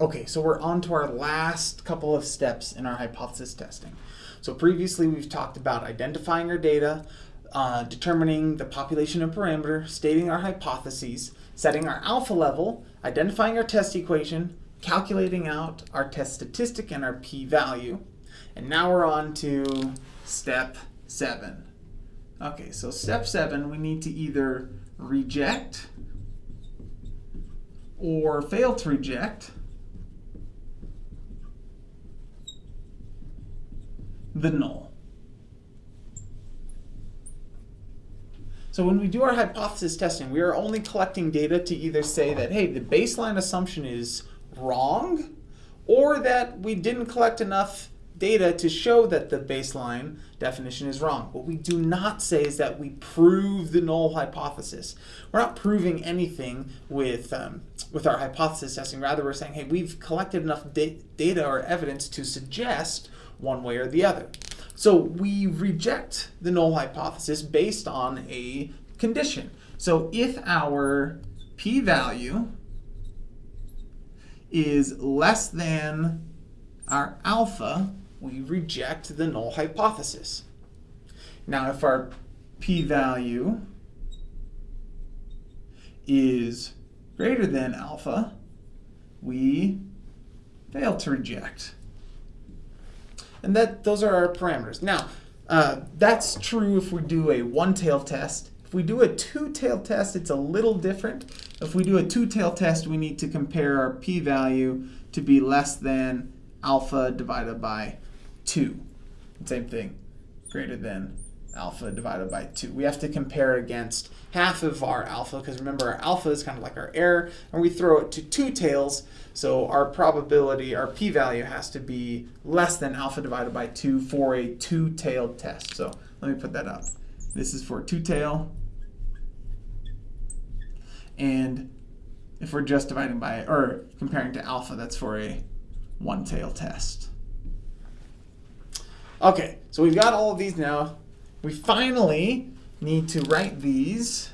Okay, so we're on to our last couple of steps in our hypothesis testing. So previously we've talked about identifying our data, uh, determining the population and parameter, stating our hypotheses, setting our alpha level, identifying our test equation, calculating out our test statistic and our p-value. And now we're on to step seven. Okay, so step seven, we need to either reject or fail to reject the null. So when we do our hypothesis testing, we are only collecting data to either say that, hey, the baseline assumption is wrong, or that we didn't collect enough data to show that the baseline definition is wrong. What we do not say is that we prove the null hypothesis. We're not proving anything with, um, with our hypothesis testing. Rather, we're saying, hey, we've collected enough da data or evidence to suggest one way or the other. So we reject the null hypothesis based on a condition. So if our p-value is less than our alpha, we reject the null hypothesis. Now if our p-value is greater than alpha, we fail to reject. And that those are our parameters. Now, uh, that's true if we do a one-tailed test. If we do a two-tailed test, it's a little different. If we do a two-tailed test, we need to compare our p-value to be less than alpha divided by 2. Same thing, greater than alpha divided by 2. We have to compare against half of our alpha, because remember our alpha is kind of like our error, and we throw it to two tails, so our probability, our p-value has to be less than alpha divided by 2 for a two-tailed test. So let me put that up. This is for two-tail. And if we're just dividing by, or comparing to alpha, that's for a one-tail test. Okay, so we've got all of these now. We finally need to write these,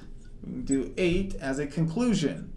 do 8 as a conclusion.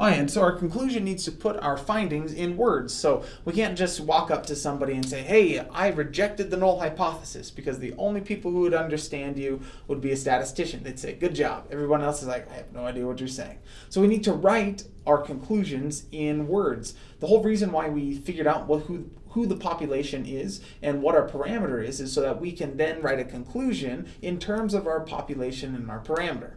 Oh, and so our conclusion needs to put our findings in words. So we can't just walk up to somebody and say, hey, I rejected the null hypothesis, because the only people who would understand you would be a statistician. They'd say, good job. Everyone else is like, I have no idea what you're saying. So we need to write our conclusions in words. The whole reason why we figured out what, who, who the population is and what our parameter is, is so that we can then write a conclusion in terms of our population and our parameter.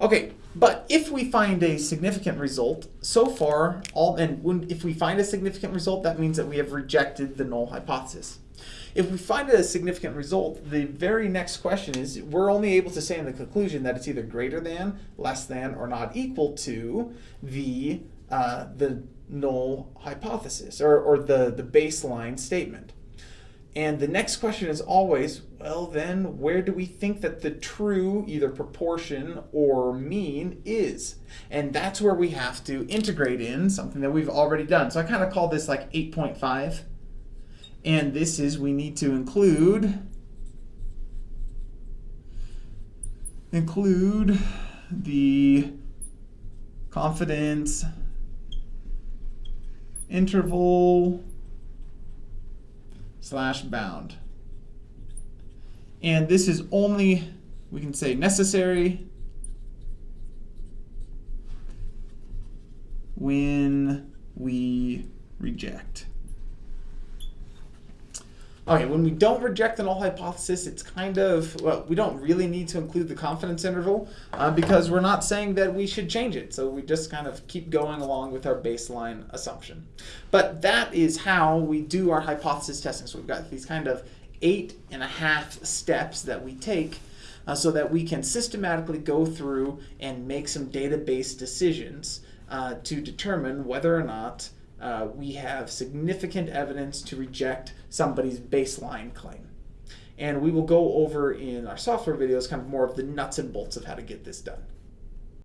Okay, but if we find a significant result, so far, all and when, if we find a significant result, that means that we have rejected the null hypothesis. If we find a significant result, the very next question is, we're only able to say in the conclusion that it's either greater than, less than, or not equal to the, uh, the null hypothesis, or, or the, the baseline statement. And the next question is always, well then, where do we think that the true either proportion or mean is? And that's where we have to integrate in something that we've already done. So I kind of call this like 8.5. And this is we need to include include the confidence interval slash bound. And this is only, we can say necessary when we reject. Okay, when we don't reject the null hypothesis, it's kind of, well, we don't really need to include the confidence interval uh, because we're not saying that we should change it. So we just kind of keep going along with our baseline assumption. But that is how we do our hypothesis testing. So we've got these kind of eight and a half steps that we take uh, so that we can systematically go through and make some data-based decisions uh, to determine whether or not uh, we have significant evidence to reject somebody's baseline claim. And we will go over in our software videos kind of more of the nuts and bolts of how to get this done.